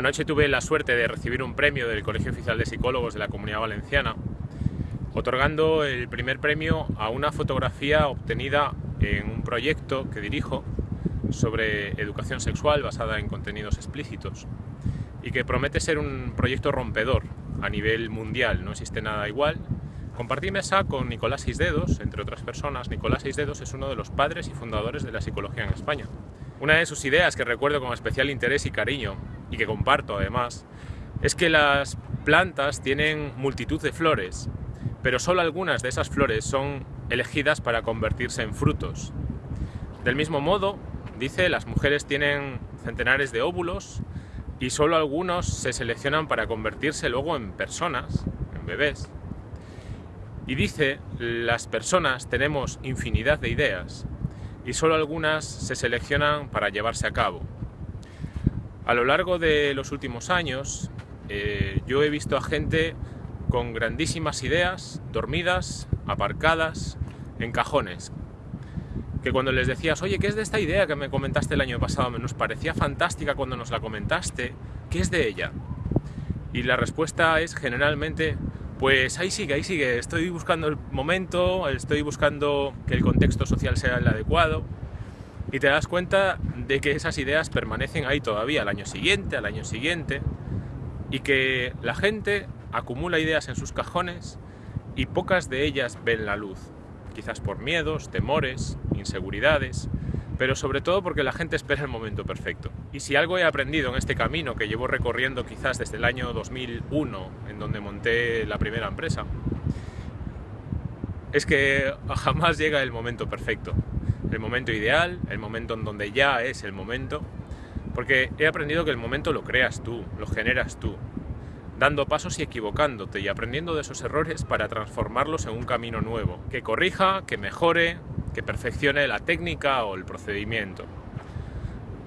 Anoche tuve la suerte de recibir un premio del Colegio Oficial de Psicólogos de la Comunidad Valenciana, otorgando el primer premio a una fotografía obtenida en un proyecto que dirijo sobre educación sexual basada en contenidos explícitos y que promete ser un proyecto rompedor a nivel mundial, no existe nada igual. Compartí mesa con Nicolás Seisdedos, entre otras personas. Nicolás Seisdedos es uno de los padres y fundadores de la psicología en España. Una de sus ideas que recuerdo con especial interés y cariño y que comparto además, es que las plantas tienen multitud de flores, pero solo algunas de esas flores son elegidas para convertirse en frutos. Del mismo modo, dice, las mujeres tienen centenares de óvulos y solo algunos se seleccionan para convertirse luego en personas, en bebés. Y dice, las personas tenemos infinidad de ideas y solo algunas se seleccionan para llevarse a cabo. A lo largo de los últimos años eh, yo he visto a gente con grandísimas ideas, dormidas, aparcadas, en cajones. Que cuando les decías, oye, ¿qué es de esta idea que me comentaste el año pasado? Nos parecía fantástica cuando nos la comentaste. ¿Qué es de ella? Y la respuesta es generalmente, pues ahí sigue, ahí sigue. Estoy buscando el momento, estoy buscando que el contexto social sea el adecuado y te das cuenta de que esas ideas permanecen ahí todavía al año siguiente, al año siguiente, y que la gente acumula ideas en sus cajones y pocas de ellas ven la luz, quizás por miedos, temores, inseguridades, pero sobre todo porque la gente espera el momento perfecto. Y si algo he aprendido en este camino que llevo recorriendo quizás desde el año 2001, en donde monté la primera empresa, es que jamás llega el momento perfecto el momento ideal, el momento en donde ya es el momento, porque he aprendido que el momento lo creas tú, lo generas tú, dando pasos y equivocándote y aprendiendo de esos errores para transformarlos en un camino nuevo, que corrija, que mejore, que perfeccione la técnica o el procedimiento.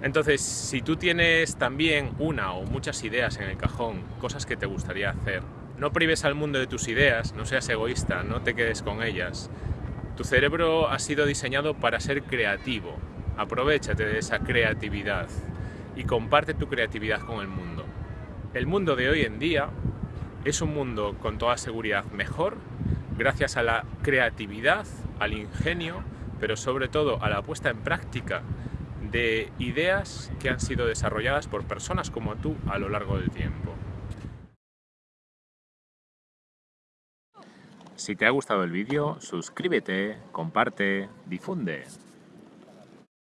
Entonces, si tú tienes también una o muchas ideas en el cajón, cosas que te gustaría hacer, no prives al mundo de tus ideas, no seas egoísta, no te quedes con ellas, tu cerebro ha sido diseñado para ser creativo. Aprovechate de esa creatividad y comparte tu creatividad con el mundo. El mundo de hoy en día es un mundo con toda seguridad mejor gracias a la creatividad, al ingenio, pero sobre todo a la puesta en práctica de ideas que han sido desarrolladas por personas como tú a lo largo del tiempo. Si te ha gustado el vídeo, suscríbete, comparte, difunde.